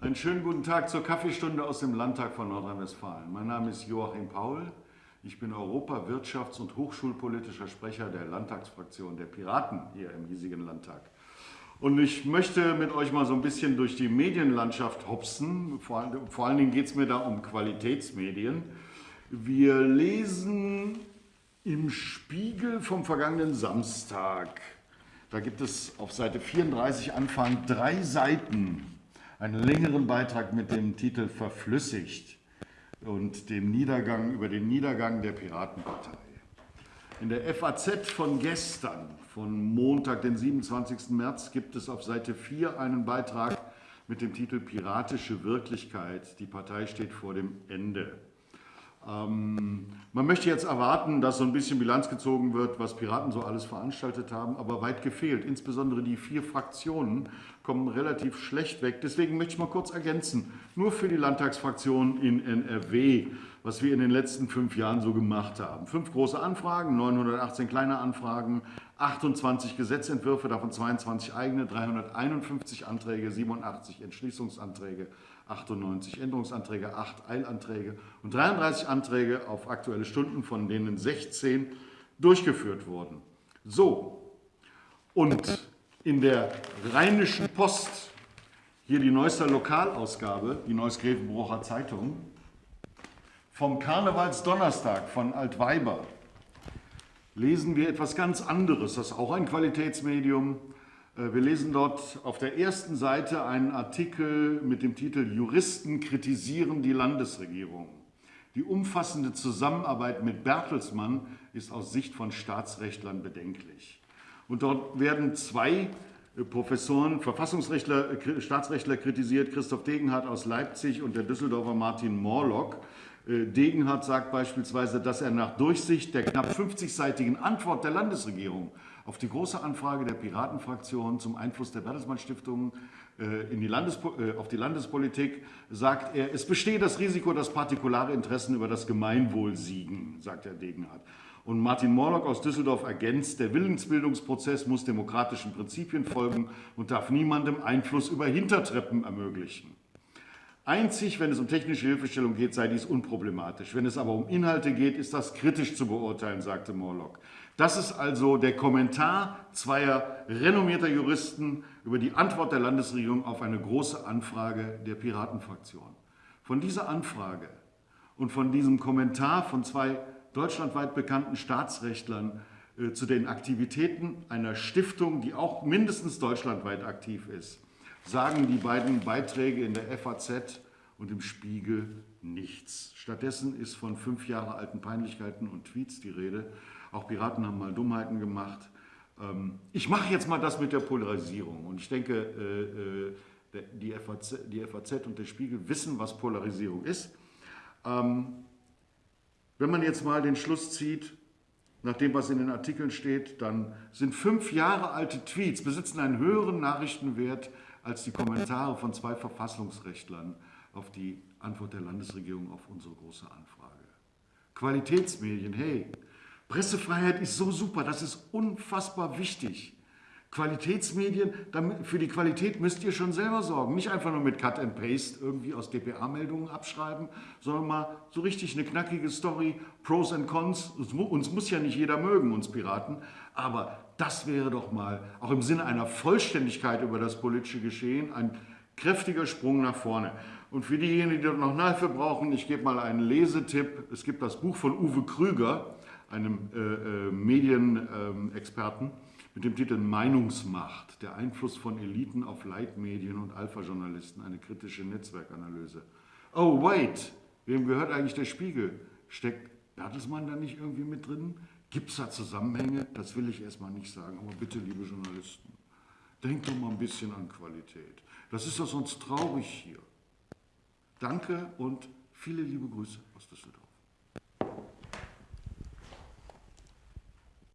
Einen schönen guten Tag zur Kaffeestunde aus dem Landtag von Nordrhein-Westfalen. Mein Name ist Joachim Paul. Ich bin Europa-, Wirtschafts- und Hochschulpolitischer Sprecher der Landtagsfraktion der Piraten hier im hiesigen Landtag. Und ich möchte mit euch mal so ein bisschen durch die Medienlandschaft hopsen. Vor, vor allen Dingen geht es mir da um Qualitätsmedien. Wir lesen im Spiegel vom vergangenen Samstag. Da gibt es auf Seite 34 Anfang drei Seiten einen längeren Beitrag mit dem Titel Verflüssigt und dem Niedergang über den Niedergang der Piratenpartei. In der FAZ von gestern, von Montag, den 27. März, gibt es auf Seite 4 einen Beitrag mit dem Titel Piratische Wirklichkeit. Die Partei steht vor dem Ende. Ähm, man möchte jetzt erwarten, dass so ein bisschen Bilanz gezogen wird, was Piraten so alles veranstaltet haben, aber weit gefehlt. Insbesondere die vier Fraktionen kommen relativ schlecht weg. Deswegen möchte ich mal kurz ergänzen, nur für die Landtagsfraktion in NRW, was wir in den letzten fünf Jahren so gemacht haben. Fünf große Anfragen, 918 kleine Anfragen, 28 Gesetzentwürfe, davon 22 eigene, 351 Anträge, 87 Entschließungsanträge, 98 Änderungsanträge, 8 Eilanträge und 33 Anträge auf Aktuelle Stunden, von denen 16 durchgeführt wurden. So, und in der Rheinischen Post, hier die neueste Lokalausgabe, die Neues Grevenbrocher Zeitung, vom Karnevalsdonnerstag von Altweiber, lesen wir etwas ganz anderes. Das ist auch ein Qualitätsmedium. Äh, wir lesen dort auf der ersten Seite einen Artikel mit dem Titel Juristen kritisieren die Landesregierung. Die umfassende Zusammenarbeit mit Bertelsmann ist aus Sicht von Staatsrechtlern bedenklich. Und dort werden zwei äh, Professoren, Verfassungsrechtler, äh, Staatsrechtler kritisiert, Christoph Degenhardt aus Leipzig und der Düsseldorfer Martin Morlock. Degenhardt sagt beispielsweise, dass er nach Durchsicht der knapp 50-seitigen Antwort der Landesregierung auf die große Anfrage der Piratenfraktion zum Einfluss der Bertelsmann Stiftung äh, in die Landespo äh, auf die Landespolitik sagt er, es bestehe das Risiko, dass partikulare Interessen über das Gemeinwohl siegen, sagt Herr Degenhardt. Und Martin Morlock aus Düsseldorf ergänzt, der Willensbildungsprozess muss demokratischen Prinzipien folgen und darf niemandem Einfluss über Hintertreppen ermöglichen. Einzig, wenn es um technische Hilfestellung geht, sei dies unproblematisch. Wenn es aber um Inhalte geht, ist das kritisch zu beurteilen, sagte Morlock. Das ist also der Kommentar zweier renommierter Juristen über die Antwort der Landesregierung auf eine große Anfrage der Piratenfraktion. Von dieser Anfrage und von diesem Kommentar von zwei deutschlandweit bekannten Staatsrechtlern äh, zu den Aktivitäten einer Stiftung, die auch mindestens deutschlandweit aktiv ist, sagen die beiden Beiträge in der FAZ und im Spiegel nichts. Stattdessen ist von fünf Jahre alten Peinlichkeiten und Tweets die Rede, auch Piraten haben mal Dummheiten gemacht. Ähm, ich mache jetzt mal das mit der Polarisierung. Und ich denke, äh, äh, die FAZ, und der Spiegel wissen, was Polarisierung ist. Ähm, wenn man jetzt mal den Schluss zieht, nach dem, was in den Artikeln steht, dann sind fünf Jahre alte Tweets, besitzen einen höheren Nachrichtenwert als die Kommentare von zwei Verfassungsrechtlern auf die Antwort der Landesregierung auf unsere große Anfrage. Qualitätsmedien, hey, Pressefreiheit ist so super, das ist unfassbar wichtig. Qualitätsmedien, für die Qualität müsst ihr schon selber sorgen. Nicht einfach nur mit Cut and Paste irgendwie aus DPA-Meldungen abschreiben, sondern mal so richtig eine knackige Story, Pros and Cons. Uns muss ja nicht jeder mögen, uns Piraten, aber das wäre doch mal auch im Sinne einer Vollständigkeit über das politische Geschehen ein kräftiger Sprung nach vorne. Und für diejenigen, die noch Hilfe brauchen, ich gebe mal einen Lesetipp. Es gibt das Buch von Uwe Krüger, einem äh, äh, Medienexperten, mit dem Titel Meinungsmacht, der Einfluss von Eliten auf Leitmedien und Alpha-Journalisten, eine kritische Netzwerkanalyse. Oh, wait, wem gehört eigentlich der Spiegel? Steckt Bertelsmann da nicht irgendwie mit drin? Gibt es da Zusammenhänge? Das will ich erstmal nicht sagen, aber bitte, liebe Journalisten, denkt doch mal ein bisschen an Qualität. Das ist doch sonst traurig hier. Danke und viele liebe Grüße aus Düsseldorf.